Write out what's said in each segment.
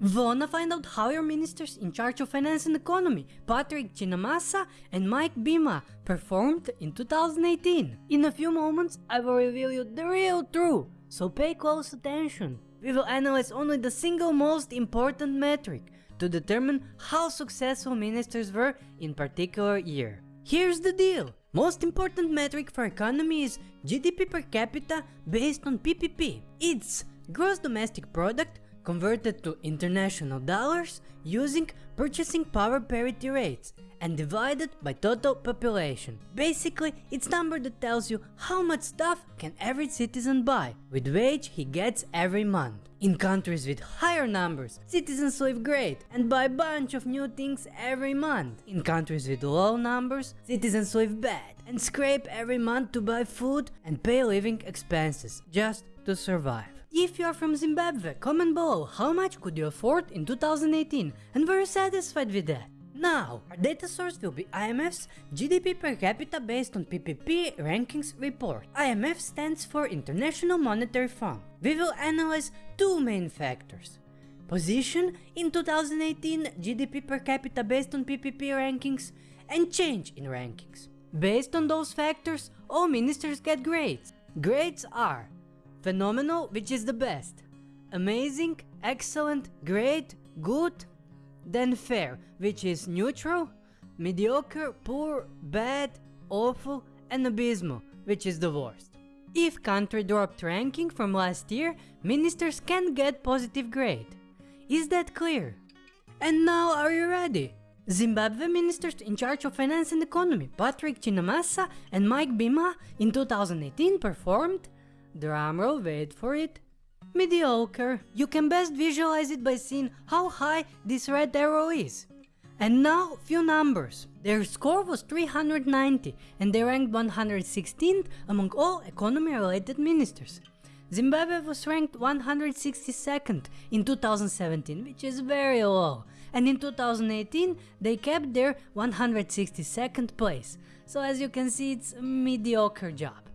Wanna find out how your ministers in charge of finance and economy, Patrick Chinamasa and Mike Bimha, performed in 2018? In a few moments, I will reveal you the real truth, so pay close attention. We will analyze only the single most important metric to determine how successful ministers were in particular year. Here's the deal. Most important metric for economy is GDP per capita based on PPP. It's gross domestic product converted to international dollars using purchasing power parity rates and divided by total population. Basically, it's number that tells you how much stuff can every citizen buy with wage he gets every month. In countries with higher numbers, citizens live great and buy a bunch of new things every month. In countries with low numbers, citizens live bad and scrape every month to buy food and pay living expenses just to survive. If you are from Zimbabwe, comment below how much could you afford in 2018 and were you satisfied with that? Now, our data source will be IMF's GDP per capita based on PPP rankings report. IMF stands for International Monetary Fund. We will analyze two main factors. Position in 2018 GDP per capita based on PPP rankings and change in rankings. Based on those factors, all ministers get grades. Grades are Phenomenal, which is the best. Amazing, excellent, great, good. Then fair, which is neutral. Mediocre, poor, bad, awful, and abysmal, which is the worst. If country dropped ranking from last year, ministers can get positive grade. Is that clear? And now are you ready? Zimbabwe ministers in charge of finance and economy, Patrick Chinamasa and Mike Bimha in 2018 performed Drumroll, wait for it. Mediocre. You can best visualize it by seeing how high this red arrow is. And now, few numbers. Their score was 390 and they ranked 116th among all economy-related ministers. Zimbabwe was ranked 162nd in 2017, which is very low, and in 2018 they kept their 162nd place, so as you can see it's a mediocre job.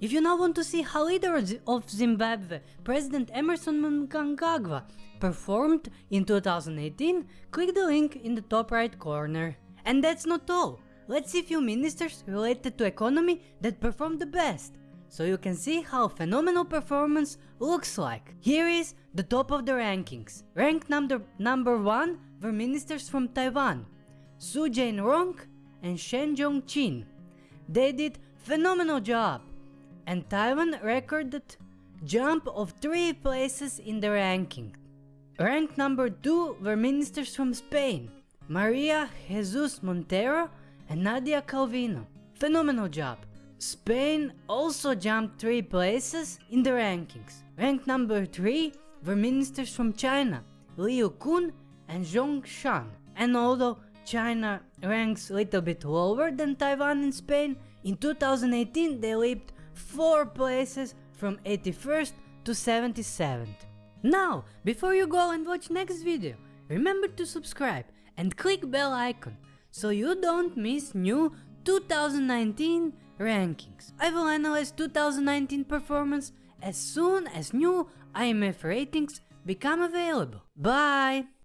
If you now want to see how leader of Zimbabwe, President Emmerson Mnangagwa, performed in 2018, click the link in the top right corner. And that's not all, let's see few ministers related to economy that performed the best, so you can see how phenomenal performance looks like. Here is the top of the rankings. Ranked number, number 1 were ministers from Taiwan, Su Jain-rong and Shen Jong-chin. They did phenomenal job and Taiwan recorded jump of 3 places in the ranking. Ranked number 2 were ministers from Spain, Maria Jesus Montero and Nadia Calvino. Phenomenal job. Spain also jumped 3 places in the rankings. Ranked number 3 were ministers from China, Liu Kun and Zhong Shan. And although China ranks a little bit lower than Taiwan and Spain, in 2018 they leaped 4 places from 81st to 77th. Now, before you go and watch next video, remember to subscribe and click bell icon so you don't miss new 2019 rankings. I will analyze 2019 performance as soon as new IMF ratings become available. Bye!